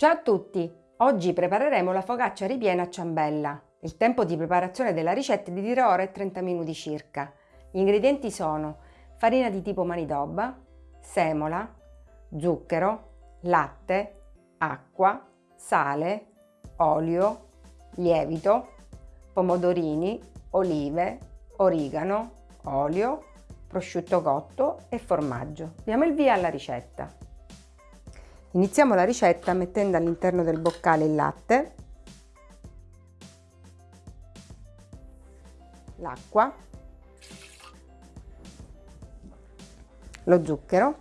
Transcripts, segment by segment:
Ciao a tutti! Oggi prepareremo la focaccia ripiena a ciambella. Il tempo di preparazione della ricetta è di 3 ore e 30 minuti circa. Gli ingredienti sono farina di tipo manidoba, semola, zucchero, latte, acqua, sale, olio, lievito, pomodorini, olive, origano, olio, prosciutto cotto e formaggio. Diamo il via alla ricetta. Iniziamo la ricetta mettendo all'interno del boccale il latte, l'acqua, lo zucchero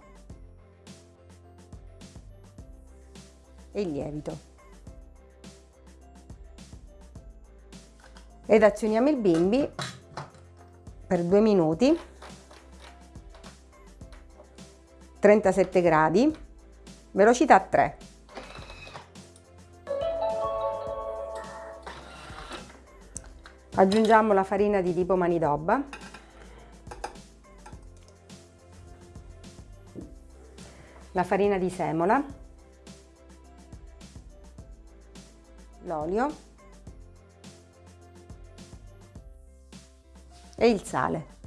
e il lievito. Ed azioniamo il bimbi per due minuti 37 gradi velocità 3. Aggiungiamo la farina di tipo manidoba. La farina di semola. L'olio. E il sale.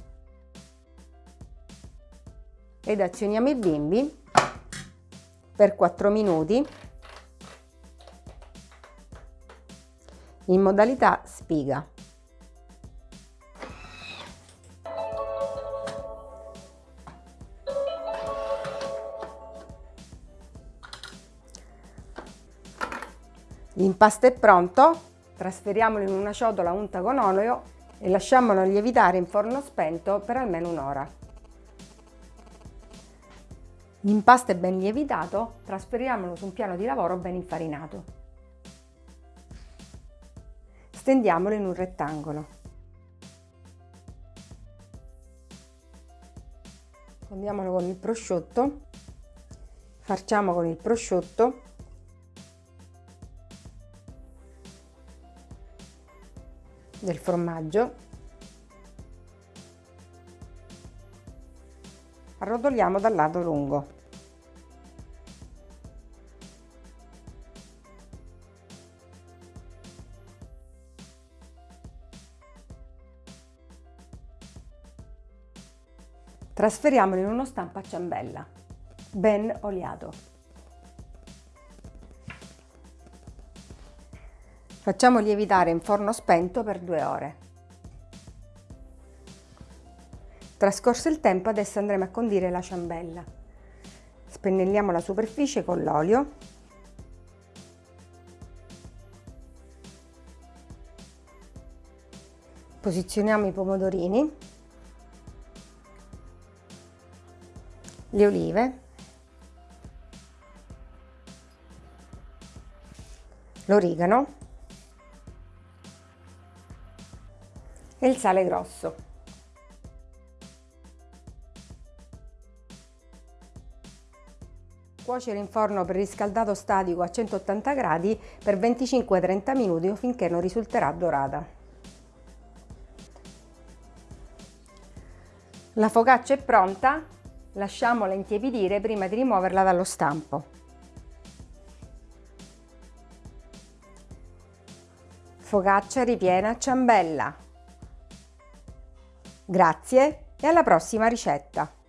Ed azioniamo i bimbi per 4 minuti in modalità spiga. L'impasto è pronto, trasferiamolo in una ciotola unta con olio e lasciamolo lievitare in forno spento per almeno un'ora. L'impasto è ben lievitato, trasferiamolo su un piano di lavoro ben infarinato. Stendiamolo in un rettangolo. Fondiamolo con il prosciutto, farciamo con il prosciutto del formaggio arrotoliamo dal lato lungo. Trasferiamolo in uno stampo a ciambella, ben oliato. Facciamo lievitare in forno spento per due ore. Trascorso il tempo adesso andremo a condire la ciambella. Spennelliamo la superficie con l'olio. Posizioniamo i pomodorini. Le olive. L'origano. E il sale grosso. Cuocere in forno preriscaldato statico a 180 gradi per 25-30 minuti o finché non risulterà dorata. La focaccia è pronta, lasciamola intiepidire prima di rimuoverla dallo stampo. Focaccia ripiena ciambella. Grazie e alla prossima ricetta!